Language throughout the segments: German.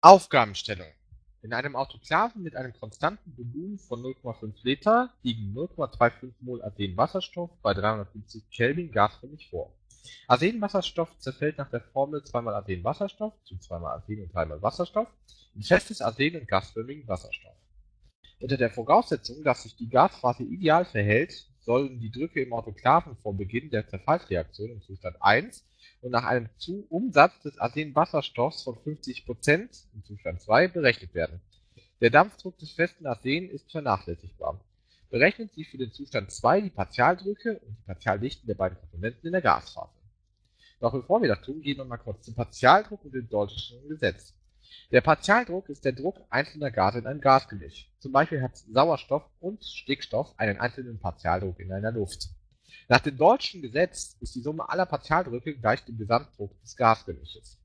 Aufgabenstellung. In einem Autoklaven mit einem konstanten Volumen von 0,5 Liter liegen 0,25 mol Arsenwasserstoff bei 350 Kelvin gasförmig vor. Arsenwasserstoff zerfällt nach der Formel 2 mal Arsenwasserstoff zu 2 mal Arsen und 3 mal Wasserstoff in festes Arsen und gasförmigen Wasserstoff. Unter der Voraussetzung, dass sich die Gasphase ideal verhält, sollen die Drücke im Autoklaven vor Beginn der Zerfallsreaktion im Zustand 1 und nach einem Umsatz des Arsenwasserstoffs von 50% im Zustand 2 berechnet werden. Der Dampfdruck des festen Arsen ist vernachlässigbar. Berechnen Sie für den Zustand 2 die Partialdrücke und die Partialdichten der beiden Komponenten in der Gasphase. Doch bevor wir das tun, gehen wir mal kurz zum Partialdruck und dem Deutschen Gesetz. Der Partialdruck ist der Druck einzelner Gase in einem Gasgemisch. Zum Beispiel hat Sauerstoff und Stickstoff einen einzelnen Partialdruck in einer Luft. Nach dem Deutschen Gesetz ist die Summe aller Partialdrücke gleich dem Gesamtdruck des Gasgemisches.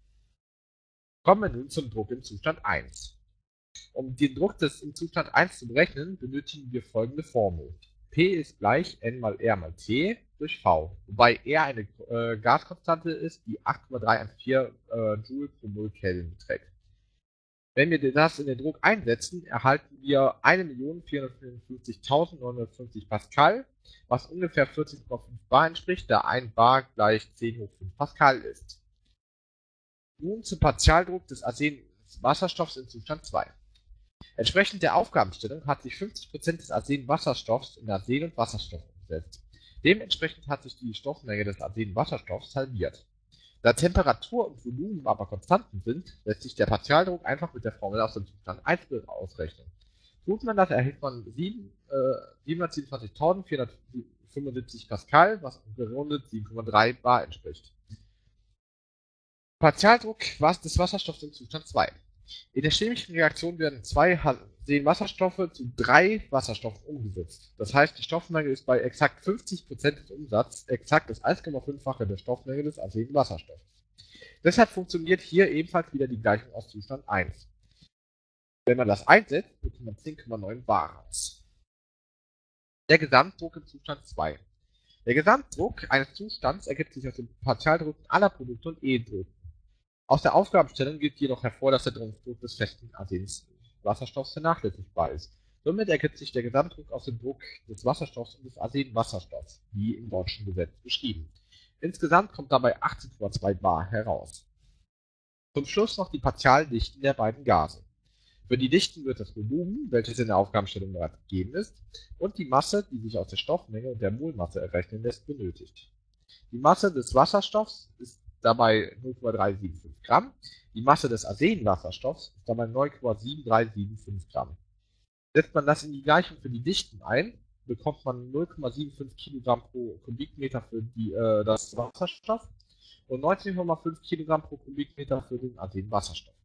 Kommen wir nun zum Druck im Zustand 1. Um den Druck des im Zustand 1 zu berechnen, benötigen wir folgende Formel. P ist gleich N mal R mal T durch V, wobei R eine äh, Gaskonstante ist, die 8,314 äh, Joule pro Mol Kelvin beträgt. Wenn wir das in den Druck einsetzen, erhalten wir 1.454.950 Pascal, was ungefähr 14,5 Bar entspricht, da 1 Bar gleich 10 hoch 5 Pascal ist. Nun zum Partialdruck des Arsenwasserstoffs in Zustand 2. Entsprechend der Aufgabenstellung hat sich 50% des Arsenwasserstoffs in Arsen und Wasserstoff umgesetzt. Dementsprechend hat sich die Stoffmenge des Arsenwasserstoffs halbiert. Da Temperatur und Volumen aber Konstanten sind, lässt sich der Partialdruck einfach mit der Formel aus dem Zustand 1 ausrechnen. Tut man das, erhält man 727.475 Pascal, was gerundet 7,3 Bar entspricht. Partialdruck des Wasserstoffs im Zustand 2. In der chemischen Reaktion werden zwei Wasserstoffe zu drei Wasserstoffen umgesetzt. Das heißt, die Stoffmenge ist bei exakt 50% des Umsatzes exakt das 1,5-fache der Stoffmenge des Wasserstoffs. Deshalb funktioniert hier ebenfalls wieder die Gleichung aus Zustand 1. Wenn man das einsetzt, bekommt man 10,9 bar raus. Der Gesamtdruck im Zustand 2. Der Gesamtdruck eines Zustands ergibt sich aus den Partialdrücken aller Produkte und E-Drucken. Aus der Aufgabenstellung geht jedoch hervor, dass der Druck des festen Arsens Wasserstoffs vernachlässigbar ist. Somit ergibt sich der Gesamtdruck aus dem Druck des Wasserstoffs und des Arsenwasserstoffs, wie im deutschen Gesetz beschrieben. Insgesamt kommt dabei 18,2 bar heraus. Zum Schluss noch die Partialdichten der beiden Gase. Für die Dichten wird das Volumen, welches in der Aufgabenstellung bereits gegeben ist, und die Masse, die sich aus der Stoffmenge und der Molmasse errechnen lässt, benötigt. Die Masse des Wasserstoffs ist dabei 0,375 Gramm. Die Masse des Arsenwasserstoffs ist dabei 9,7375 Gramm. Setzt man das in die Gleichung für die Dichten ein, bekommt man 0,75 Kilogramm pro Kubikmeter für die, äh, das Wasserstoff und 19,5 Kilogramm pro Kubikmeter für den Arsenwasserstoff.